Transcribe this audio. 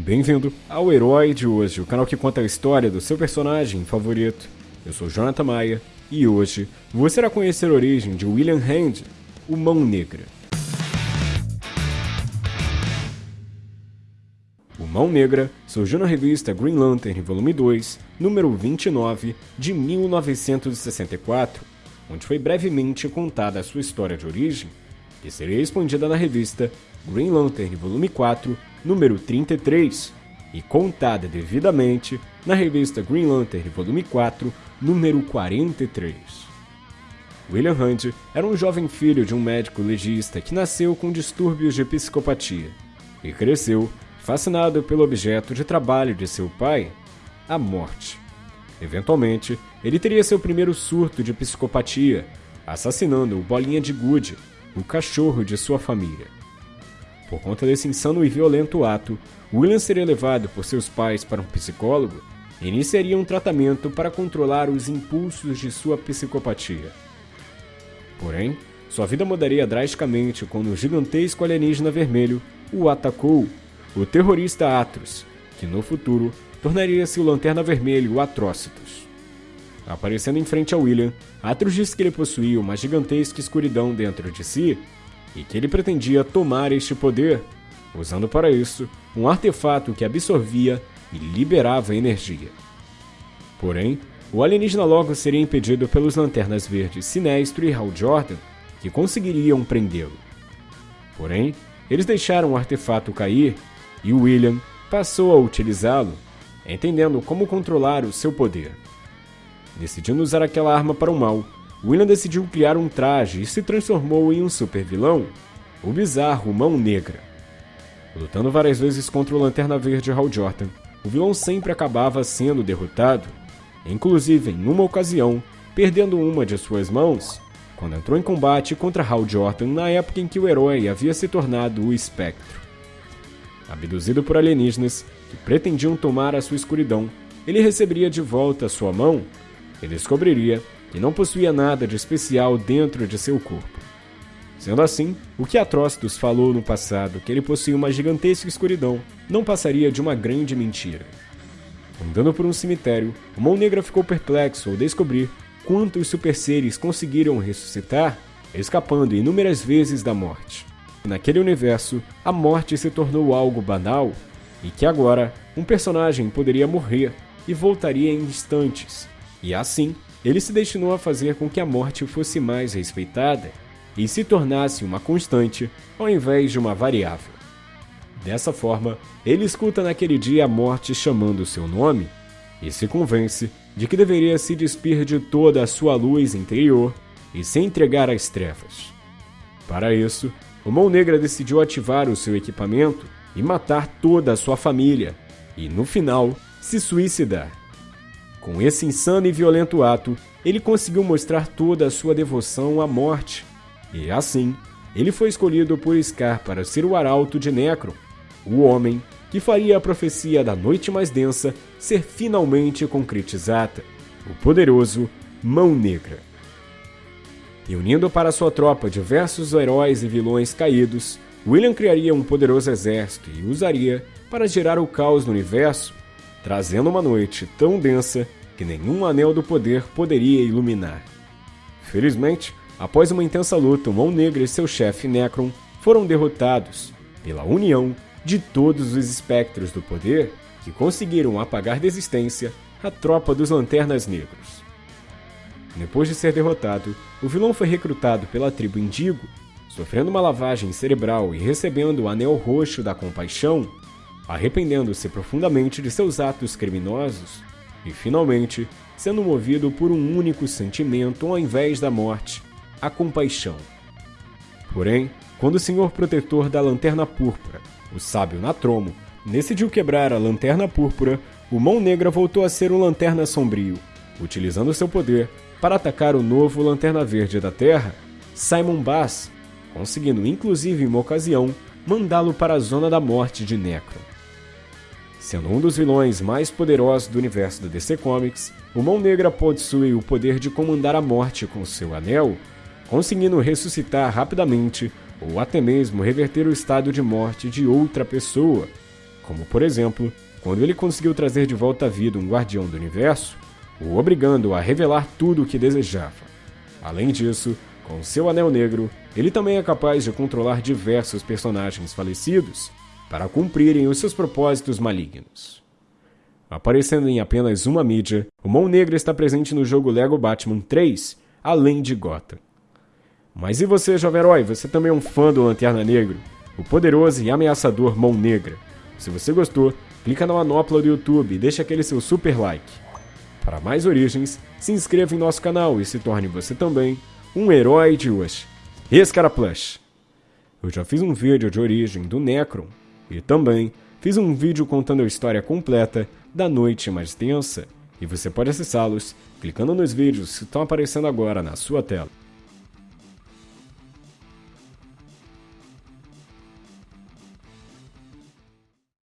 Bem-vindo ao Herói de hoje, o canal que conta a história do seu personagem favorito. Eu sou Jonathan Maia e hoje você irá conhecer a origem de William Hand, o Mão Negra. O Mão Negra surgiu na revista Green Lantern, volume 2, número 29, de 1964, onde foi brevemente contada a sua história de origem, que seria expandida na revista Green Lantern, volume 4, número 33, e contada devidamente na revista Green Lantern, volume 4, número 43. William Hunt era um jovem filho de um médico legista que nasceu com distúrbios de psicopatia e cresceu fascinado pelo objeto de trabalho de seu pai, a morte. Eventualmente, ele teria seu primeiro surto de psicopatia, assassinando o Bolinha de Good, o cachorro de sua família. Por conta desse insano e violento ato, William seria levado por seus pais para um psicólogo e iniciaria um tratamento para controlar os impulsos de sua psicopatia. Porém, sua vida mudaria drasticamente quando o gigantesco alienígena vermelho o atacou o terrorista Atros, que no futuro tornaria-se o Lanterna Vermelho Atrocitus. Aparecendo em frente a William, Atros disse que ele possuía uma gigantesca escuridão dentro de si e que ele pretendia tomar este poder, usando para isso um artefato que absorvia e liberava energia. Porém, o alienígena logo seria impedido pelos Lanternas Verdes Sinestro e Hal Jordan, que conseguiriam prendê-lo. Porém, eles deixaram o artefato cair e William passou a utilizá-lo, entendendo como controlar o seu poder. Decidindo usar aquela arma para o mal, William decidiu criar um traje e se transformou em um super vilão, o bizarro Mão Negra. Lutando várias vezes contra o Lanterna Verde Hal Jordan, o vilão sempre acabava sendo derrotado, inclusive em uma ocasião, perdendo uma de suas mãos, quando entrou em combate contra Hal Jordan na época em que o herói havia se tornado o Espectro. Abduzido por alienígenas que pretendiam tomar a sua escuridão, ele receberia de volta sua mão e descobriria que não possuía nada de especial dentro de seu corpo. Sendo assim, o que Atrocitus falou no passado que ele possuía uma gigantesca escuridão não passaria de uma grande mentira. Andando por um cemitério, o Mão Negra ficou perplexo ao descobrir quantos super seres conseguiram ressuscitar, escapando inúmeras vezes da morte. Naquele universo, a morte se tornou algo banal e que agora um personagem poderia morrer e voltaria em instantes. E assim, ele se destinou a fazer com que a morte fosse mais respeitada e se tornasse uma constante ao invés de uma variável. Dessa forma, ele escuta naquele dia a morte chamando seu nome e se convence de que deveria se despir de toda a sua luz interior e se entregar às trevas. Para isso, o Mão Negra decidiu ativar o seu equipamento e matar toda a sua família, e no final, se suicidar. Com esse insano e violento ato, ele conseguiu mostrar toda a sua devoção à morte, e assim, ele foi escolhido por Scar para ser o arauto de Necron, o homem que faria a profecia da Noite Mais Densa ser finalmente concretizada, o poderoso Mão Negra. E unindo para sua tropa diversos heróis e vilões caídos, William criaria um poderoso exército e usaria para gerar o caos no universo, trazendo uma noite tão densa que nenhum anel do poder poderia iluminar. Felizmente, após uma intensa luta, Mão Negra e seu chefe Necron foram derrotados pela união de todos os espectros do poder que conseguiram apagar da existência a tropa dos Lanternas Negros. Depois de ser derrotado, o vilão foi recrutado pela tribo Indigo, sofrendo uma lavagem cerebral e recebendo o Anel Roxo da Compaixão, arrependendo-se profundamente de seus atos criminosos e, finalmente, sendo movido por um único sentimento ao invés da morte, a compaixão. Porém, quando o Senhor Protetor da Lanterna Púrpura, o sábio Natromo, decidiu quebrar a Lanterna Púrpura, o Mão Negra voltou a ser um Lanterna Sombrio, utilizando seu poder para atacar o novo Lanterna Verde da Terra, Simon Bass, conseguindo inclusive em uma ocasião mandá-lo para a Zona da Morte de Necron. Sendo um dos vilões mais poderosos do universo da DC Comics, o Mão Negra possui o poder de comandar a morte com seu anel, conseguindo ressuscitar rapidamente ou até mesmo reverter o estado de morte de outra pessoa, como por exemplo, quando ele conseguiu trazer de volta à vida um guardião do universo, o obrigando a revelar tudo o que desejava. Além disso, com seu Anel Negro, ele também é capaz de controlar diversos personagens falecidos para cumprirem os seus propósitos malignos. Aparecendo em apenas uma mídia, o Mão Negra está presente no jogo Lego Batman 3, além de Gotham. Mas e você, jovem herói? Você também é um fã do Lanterna Negro? O poderoso e ameaçador Mão Negra. Se você gostou, clica na manopla do YouTube e deixa aquele seu super like. Para mais origens, se inscreva em nosso canal e se torne você também um herói de hoje. Esse cara Plush. Eu já fiz um vídeo de origem do Necron e também fiz um vídeo contando a história completa da Noite Mais Tensa, e você pode acessá-los clicando nos vídeos que estão aparecendo agora na sua tela.